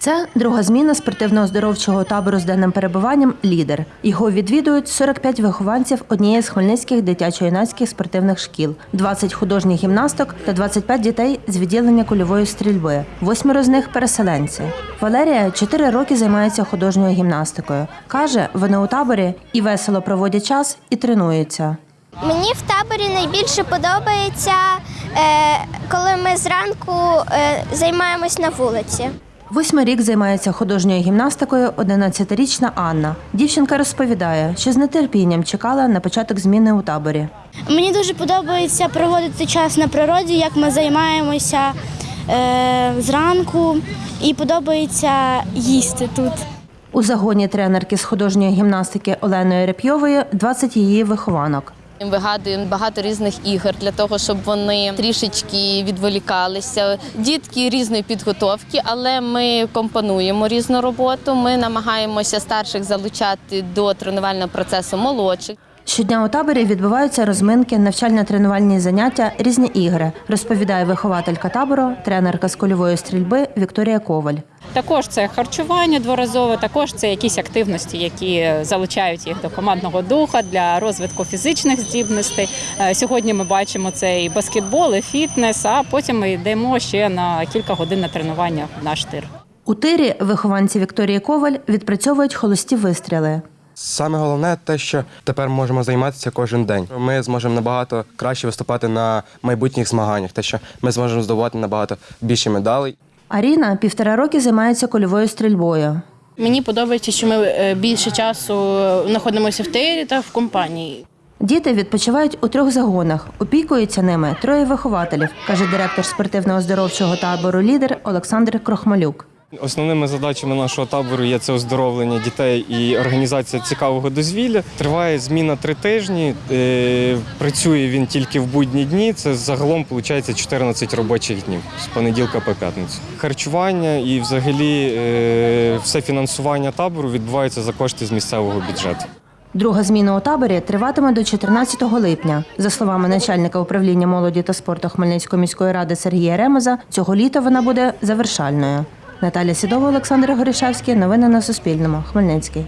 Це друга зміна спортивно-оздоровчого табору з денним перебуванням Лідер. Його відвідують 45 вихованців однієї з хмельницьких дитячо-юнацьких спортивних шкіл, 20 художніх гімнасток та 25 дітей з відділення кульової стрільби. Восьмеро з них переселенці. Валерія 4 роки займається художньою гімнастикою. Каже, вони у таборі і весело проводять час, і тренуються. Мені в таборі найбільше подобається, е, коли ми зранку е, займаємось на вулиці. Восьмий рік займається художньою гімнастикою 11-річна Анна. Дівчинка розповідає, що з нетерпінням чекала на початок зміни у таборі. Мені дуже подобається проводити час на природі, як ми займаємося е, зранку, і подобається їсти тут. У загоні тренерки з художньої гімнастики Оленої Репйової 20 її вихованок. Вигадуємо багато різних ігор для того, щоб вони трішечки відволікалися. Дітки різної підготовки, але ми компонуємо різну роботу. Ми намагаємося старших залучати до тренувального процесу молодших. Щодня у таборі відбуваються розминки, навчально-тренувальні заняття, різні ігри, розповідає вихователька табору, тренерка з кульової стрільби Вікторія Коваль. Також це харчування дворазове, також це якісь активності, які залучають їх до командного духа для розвитку фізичних здібностей. Е, Сьогодні ми бачимо це і баскетбол, і фітнес, а потім ми йдемо ще на кілька годин на тренування в наш тир. У тирі вихованці Вікторії Коваль відпрацьовують холості вистріли. Саме головне те, що тепер можемо займатися кожен день. Ми зможемо набагато краще виступати на майбутніх змаганнях, те, що ми зможемо здобувати набагато більше медалей. Аріна півтора роки займається кольовою стрільбою. Мені подобається, що ми е, більше часу знаходимося в тирі та в компанії. Діти відпочивають у трьох загонах. Опікуються ними троє вихователів, каже директор спортивно-оздоровчого табору Лідер Олександр Крохмалюк. Основними задачами нашого табору є це оздоровлення дітей і організація цікавого дозвілля. Триває зміна три тижні. Е, Працює він тільки в будні дні. Це загалом виходить 14 робочих днів з понеділка по п'ятницю. Харчування і взагалі е, все фінансування табору відбувається за кошти з місцевого бюджету. Друга зміна у таборі триватиме до 14 липня. За словами начальника управління молоді та спорту Хмельницької міської ради Сергія Ремеза, цього літа вона буде завершальною. Наталя Сідова, Олександр Горішевський. Новини на Суспільному. Хмельницький.